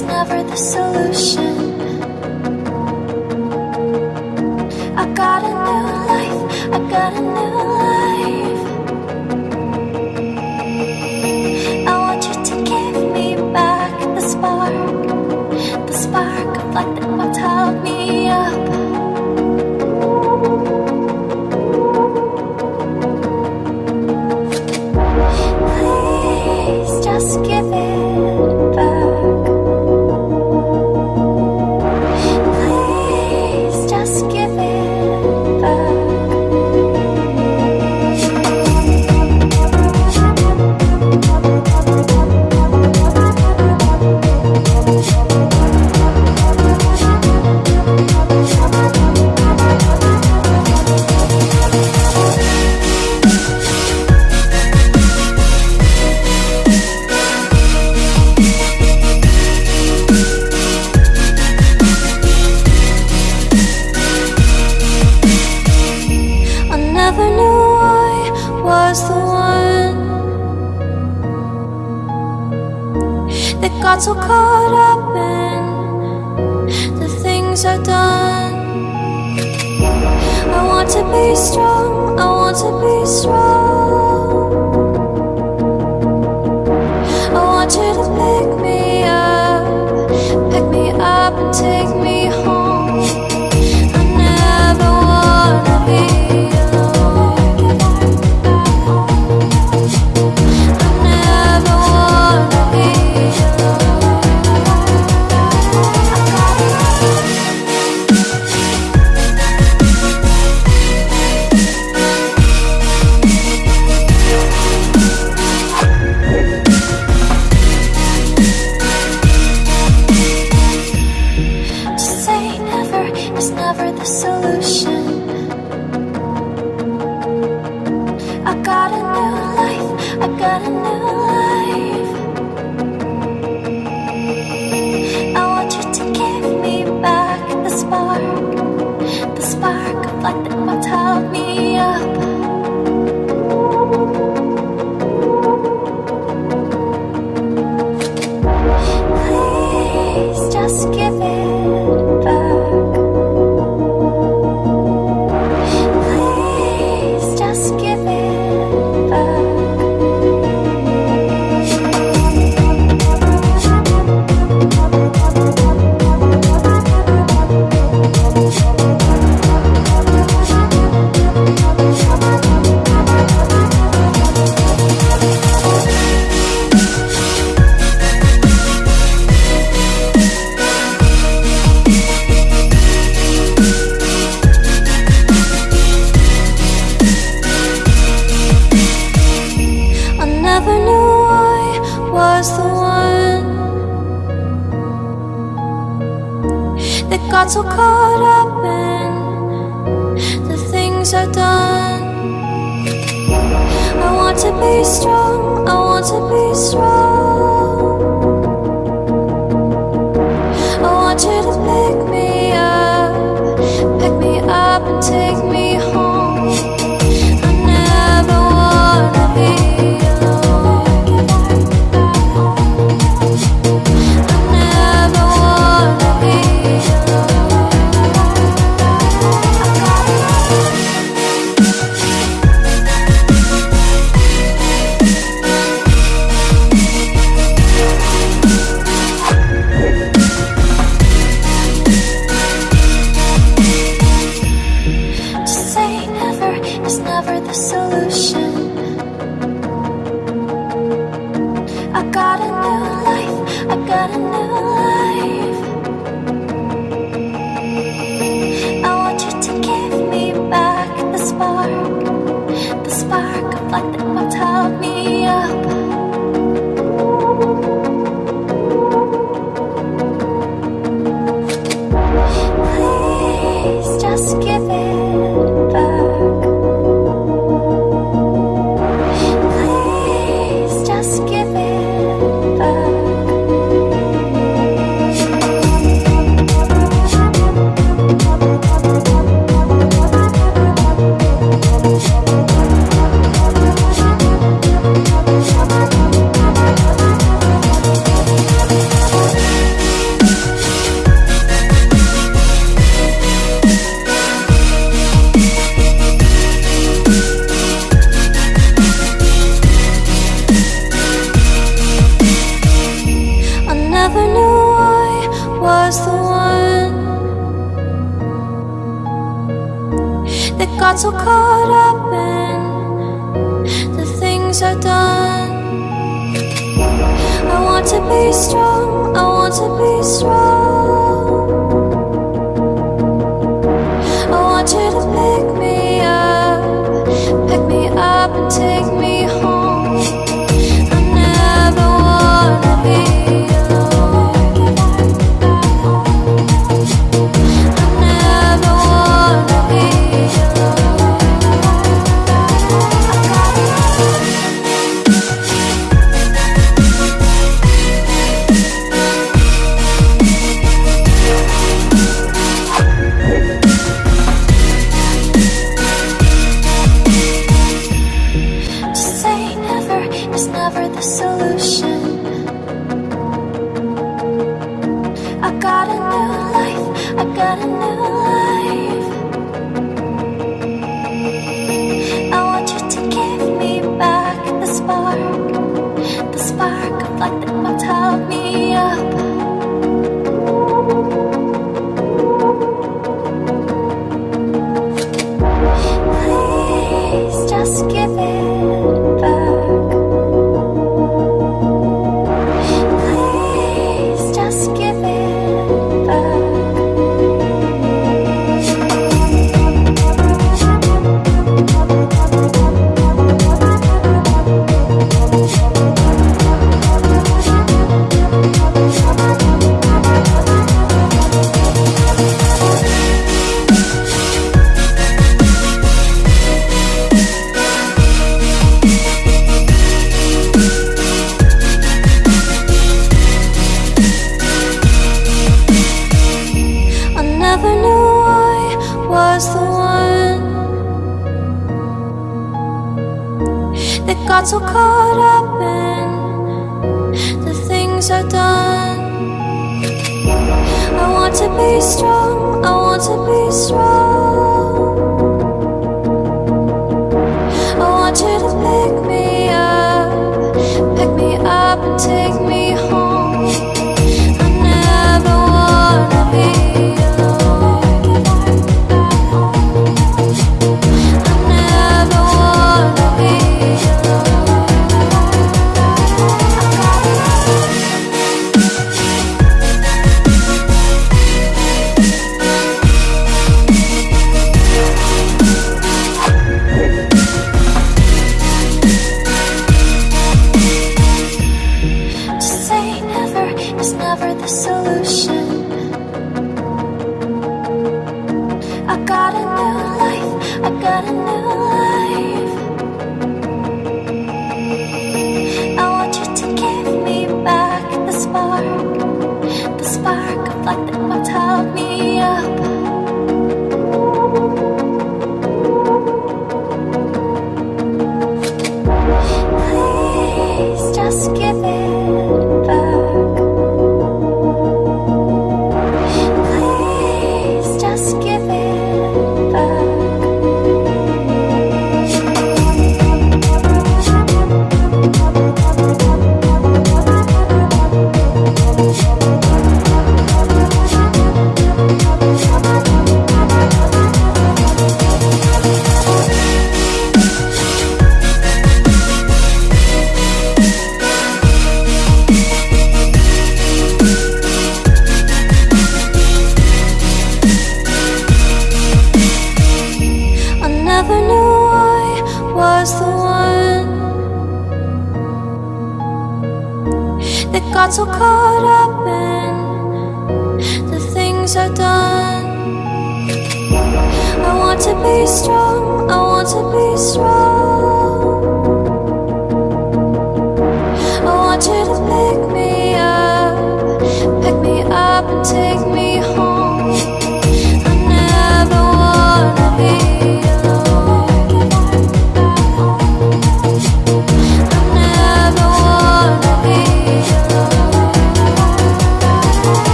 was never the solution. I got a new life, I got a new things are done. I want to be strong, I want to be strong. spark, the spark of light that will tell me up. so caught up in the things I've done. I want to be strong. just history. got so caught up in the things I've done. I want to be strong, I want to be strong. got a new life, I got a new life.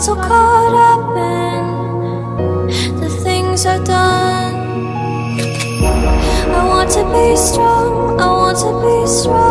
so caught up in the things I've done. I want to be strong, I want to be strong.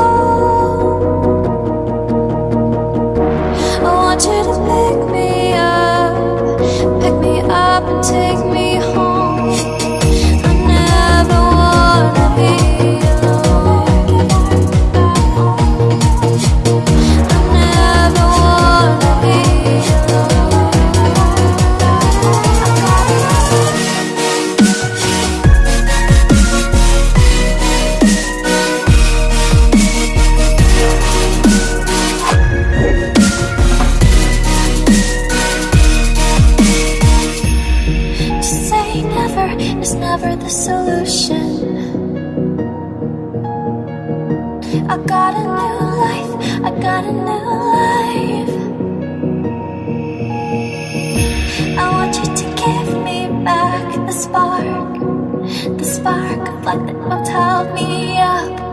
discover the solution. I got a new life, I got a new life. I want you to give me back the spark The spark of light that will hold me up.